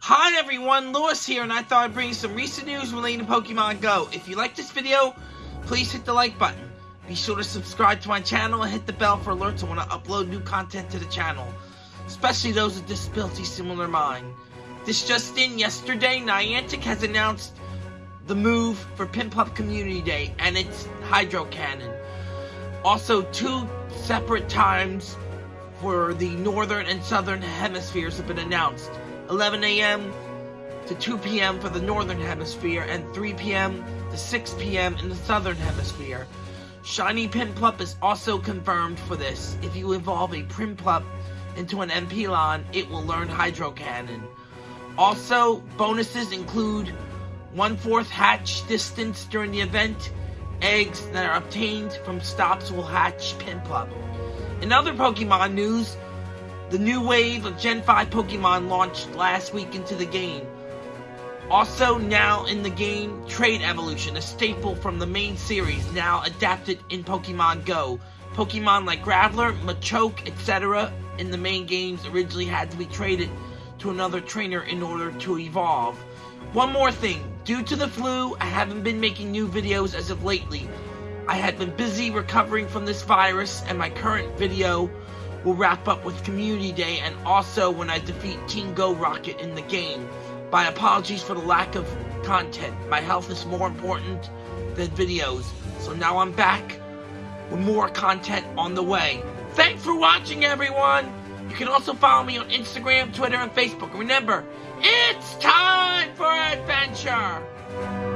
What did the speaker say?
Hi everyone, Lewis here, and I thought I'd bring you some recent news relating to Pokemon Go. If you like this video, please hit the like button. Be sure to subscribe to my channel and hit the bell for alerts when I upload new content to the channel, especially those with disabilities similar to mine. This just in, yesterday, Niantic has announced the move for Piplup Community Day and its Hydro Cannon. Also, two separate times for the northern and southern hemispheres have been announced. 11 a.m. to 2 p.m. for the northern hemisphere and 3 p.m. to 6 p.m. in the southern hemisphere. Shiny Piplup is also confirmed for this. If you evolve a Piplup into an Empoleon, it will learn Hydro Cannon. Also, bonuses include one-fourth hatch distance during the event, eggs that are obtained from stops will hatch Piplup. In other Pokemon news, the new wave of Gen 5 Pokemon launched last week into the game. Also now in the game, Trade Evolution, a staple from the main series, now adapted in Pokemon Go. Pokemon like Graveler, Machoke, etc. in the main games originally had to be traded to another trainer in order to evolve. One more thing, due to the flu, I haven't been making new videos as of lately. I had been busy recovering from this virus and my current video will wrap up with Community Day and also when I defeat King Go Rocket in the game. My apologies for the lack of content. My health is more important than videos. So now I'm back with more content on the way. Thanks for watching, everyone! You can also follow me on Instagram, Twitter, and Facebook. Remember, it's time for adventure!